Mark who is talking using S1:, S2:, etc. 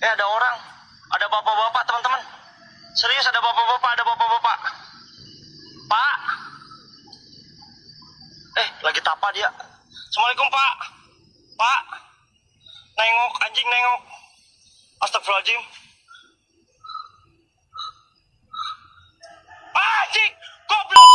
S1: Eh ada orang, ada bapak-bapak teman-teman. Serius ada bapak-bapak, ada bapak-bapak. Pak. Eh lagi tapa dia. Assalamualaikum Pak. Pak. Nengok anjing nengok. Astagfirullahaladzim. Pak, Anjing, goblok.